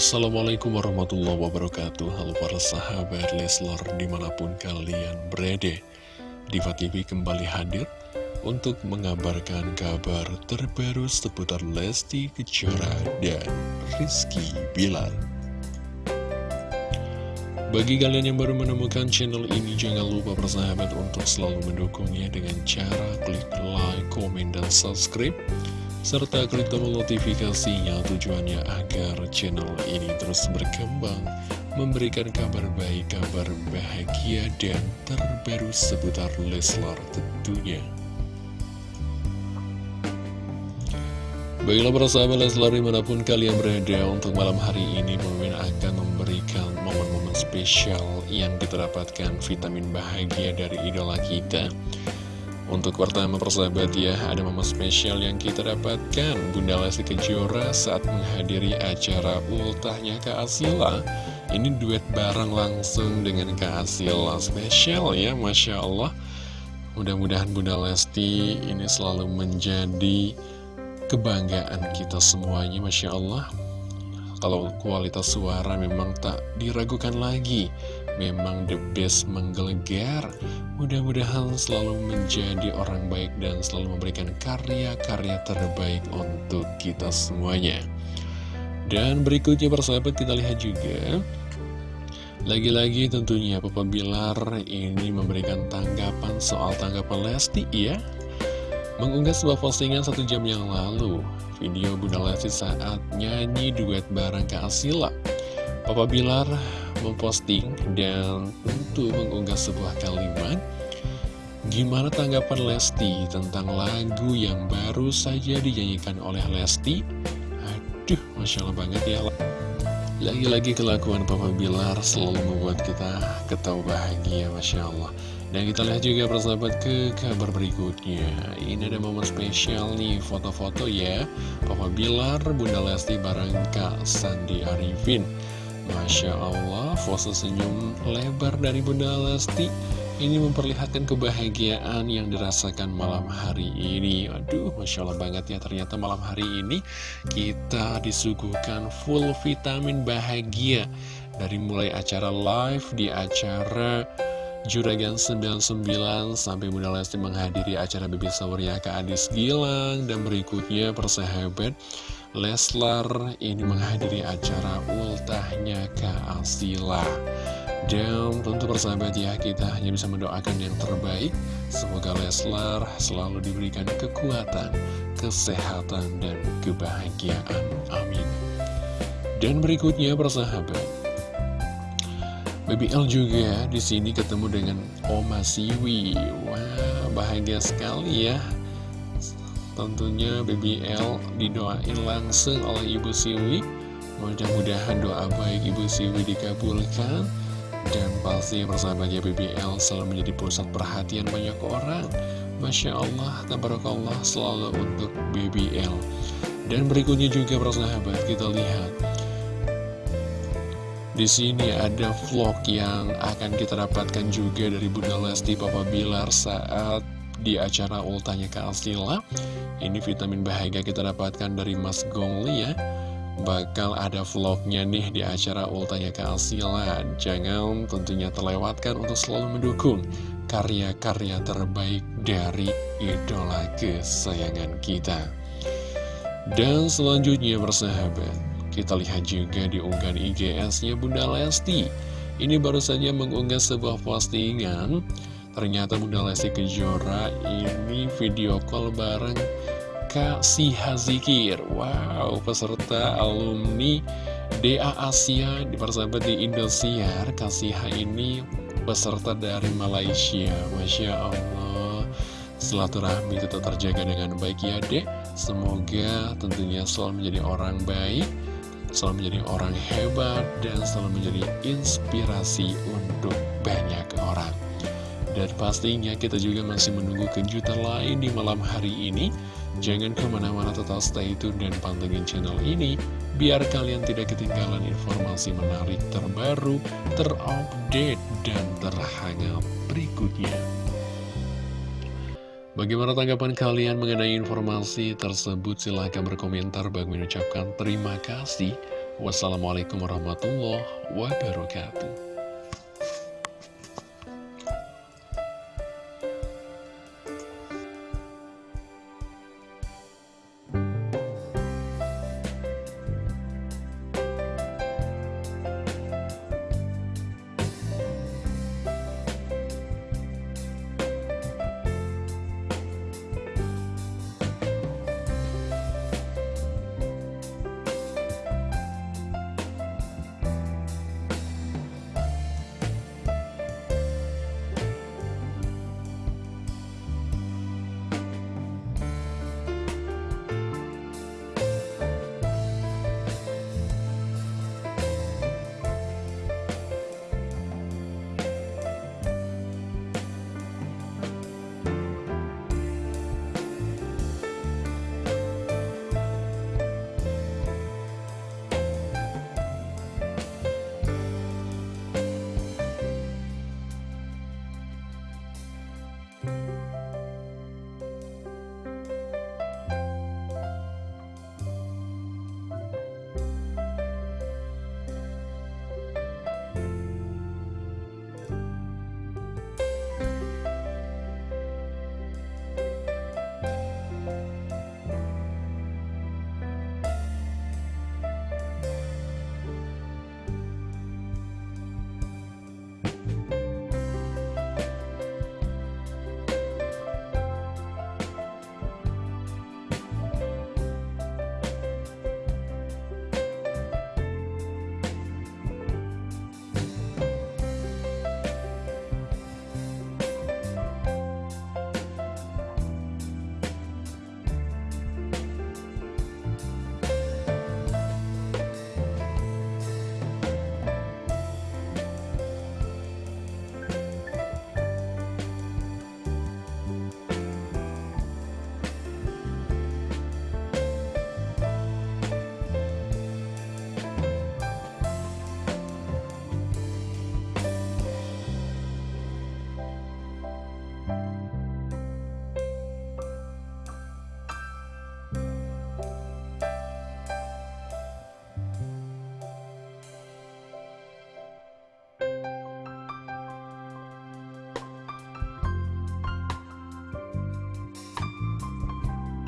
Assalamualaikum warahmatullahi wabarakatuh. Halo para sahabat Leslar di mana pun kalian berada. Diva TV kembali hadir untuk mengabarkan kabar terbaru seputar Lesti Kejora dan Rizky Bilar. Bagi kalian yang baru menemukan channel ini, jangan lupa persahabat untuk selalu mendukungnya dengan cara klik like, komen, dan subscribe serta klik tombol notifikasinya tujuannya agar channel ini terus berkembang, memberikan kabar baik, kabar bahagia, dan terbaru seputar Leslar tentunya. Baiklah para sahabat Leslar di mana pun kalian berada untuk malam hari ini Mimin akan memberikan momen-momen spesial yang kita dapatkan vitamin bahagia dari idola kita untuk pertama persahabat ya, ada momen spesial yang kita dapatkan. Bunda Lesti Kejora saat menghadiri acara ultahnya Kak Asila. Ini duet bareng langsung dengan Kak Asila. Spesial ya, Masya Allah. Mudah-mudahan Bunda Lesti ini selalu menjadi kebanggaan kita semuanya Masya Allah. Kalau kualitas suara memang tak diragukan lagi memang the best menggelegar. Mudah-mudahan selalu menjadi orang baik dan selalu memberikan karya-karya terbaik untuk kita semuanya. Dan berikutnya persahabat kita lihat juga. Lagi-lagi tentunya Papa Bilar ini memberikan tanggapan soal tanggapan Lesti ya. Mengunggah sebuah postingan satu jam yang lalu. Video Bunda Lesti saat nyanyi duet bareng Kak Asila. Papa Bilar memposting dan tentu mengunggah sebuah kalimat Gimana tanggapan Lesti tentang lagu yang baru saja dinyanyikan oleh Lesti? Aduh, Masya Allah banget ya. Lagi-lagi kelakuan Papa Bilar selalu membuat kita ketawa bahagia, Masya Allah. Dan kita lihat juga persahabat ke kabar berikutnya. Ini ada momen spesial nih, foto-foto ya. Papa Bilar, Bunda Lesti bareng Kak Sandi Arifin Masya Allah, foto senyum lebar dari Bunda Lesti. Ini memperlihatkan kebahagiaan yang dirasakan malam hari ini. Aduh, Masya Allah banget ya Ternyata malam hari ini kita disuguhkan full vitamin bahagia. Dari mulai acara live di acara Juragan 99 sampai Bunda Lesti menghadiri acara Bibi ke Adis Gilang. Dan berikutnya persahabat Leslar ini menghadiri acara ultahnya Kak Asila. Dan tentu persahabat ya kita hanya bisa mendoakan yang terbaik. Semoga Leslar selalu diberikan kekuatan, kesehatan, dan kebahagiaan. Amin. Dan berikutnya persahabat. BBL juga di sini ketemu dengan Oma Siwi. Wah bahagia sekali ya Tentunya BBL didoain langsung oleh Ibu Siwi. Mudah-mudahan doa baik Ibu Siwi dikabulkan. Dan pasti persahabatnya BBL selalu menjadi pusat perhatian banyak orang. Masya Allah, tabarakallah selalu untuk BBL Dan berikutnya juga persahabat kita lihat. Di sini ada vlog yang akan kita dapatkan juga dari Bunda Lesti Papa Bilar saat di acara ultanya ke Asila Ini vitamin bahagia kita dapatkan dari Mas Gongli ya. Bakal ada vlognya nih di acara ultanya ke Asila Jangan tentunya terlewatkan untuk selalu mendukung karya-karya terbaik dari idola kesayangan kita. Dan selanjutnya bersahabat Kita lihat juga di unggahan IGS-nya Bunda Lesti. Ini baru saja mengunggah sebuah postingan Ternyata Bunda Lesti Kejora ini video call bareng Kak Siha Zikir. Wow, peserta alumni DA Asia di persahabat di Indosiar. Kak Siha ini peserta dari Malaysia. Masya Allah. Silaturahmi tetap terjaga dengan baik ya dek. Semoga tentunya selalu menjadi orang baik Selalu menjadi orang hebat Dan selalu menjadi inspirasi untuk dan pastinya kita juga masih menunggu kejutan lain di malam hari ini Jangan ke mana-mana tetap stay tune dan pantengin channel ini Biar kalian tidak ketinggalan informasi menarik terbaru, terupdate, dan terhangat berikutnya Bagaimana tanggapan kalian mengenai informasi tersebut? Silahkan berkomentar bagi mengucapkan terima kasih Wassalamualaikum warahmatullahi wabarakatuh. Bye.